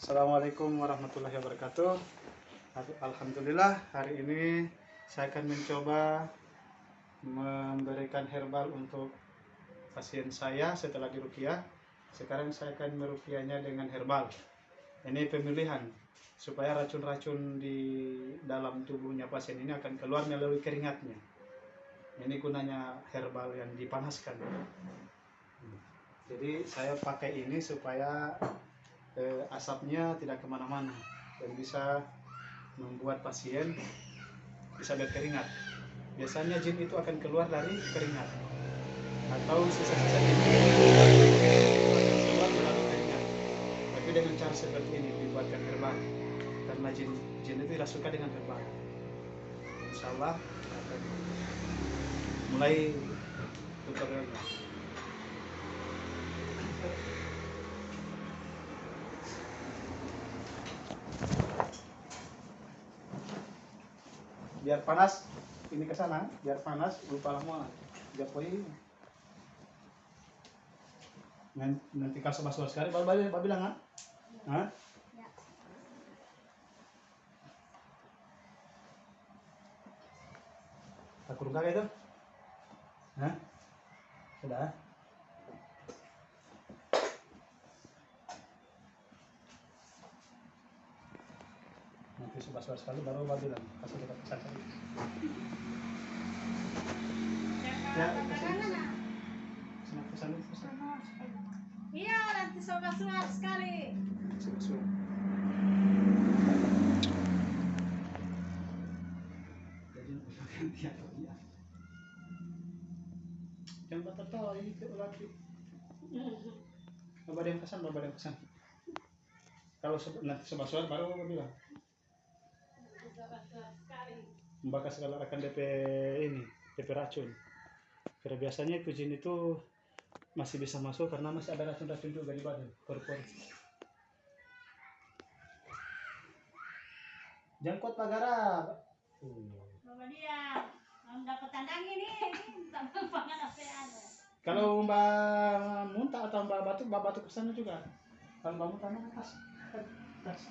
Assalamualaikum warahmatullahi wabarakatuh. Alhamdulillah hari ini saya akan mencoba memberikan herbal untuk pasien saya setelah dirukiah. Sekarang saya akan merukiahnya dengan herbal. Ini pemilihan supaya racun-racun di dalam tubuhnya pasien ini akan keluar melalui keringatnya. Ini gunanya herbal yang dipanaskan. Jadi saya pakai ini supaya eh, asapnya tidak ke mana-mana dan bisa membuat pasien bisa berkeringat. Biasanya jin itu akan keluar dari keringat atau sisa-sisa jin akan keluar melalui keringat. Tapi dengan cara seperti ini dibuatkan herbal karena jin jin itu tidak suka dengan herbal. Insya Allah akan mulai tutorialnya. biar panas ini ke sana. Biar panas lupa lama poin nanti kalau sebas sekali. Baru baru bilang ah Hah? tak kurung kakek itu? Hah? sudah. Nanti sebas sekali baru baru bilang kasih kita pesan saja. Ya pesan pesan pesan. Iya, nanti suar sekali. Iya? Jangan bertertawa, ini ke lagi. Bapak ada yang pesan, bapak ada yang pesan. Kalau nanti sebelah suara baru bapak bilang. Membakar segala akan DP ini, DP racun. Karena biasanya jin itu masih bisa masuk karena masih ada racun-racun juga di badan, paru-paru. Jangkut pagara. Bapak dia, mau dapat tandang ini, tambah pangan apa ada. Kalau Mbak muntah atau Mbak batuk, Mbak batuk ke sana juga. Kalau Mbak muntah, Mbak kas. kas.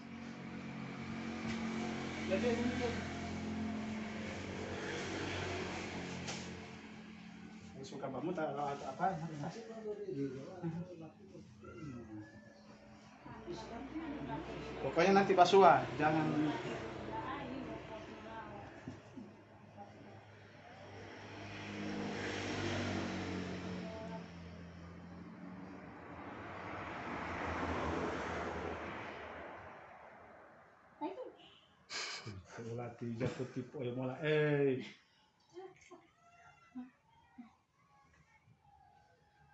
Jadi suka Mbak muntah atau apa? Pokoknya nanti basuhan, jangan Latih jatuh tipu ya mola. Eh.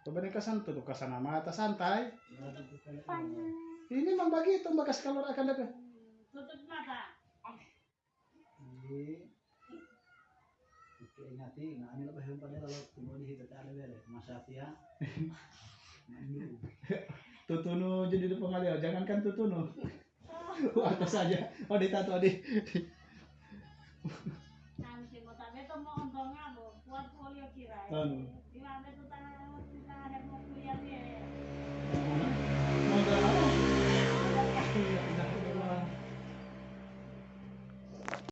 Coba nih kesan tuh ke sana mata santai. Ini memang begitu bagas kalau akan dapat. Tutup mata. ingati na ano ba yung panela lo tumuli hita ta ale bere masafia Tutunu jadi di pengaliau, jangankan tutunu. Atas saja. Oh ditato di. Nanti mau tabe to mau untungnya bu, buat folio kira.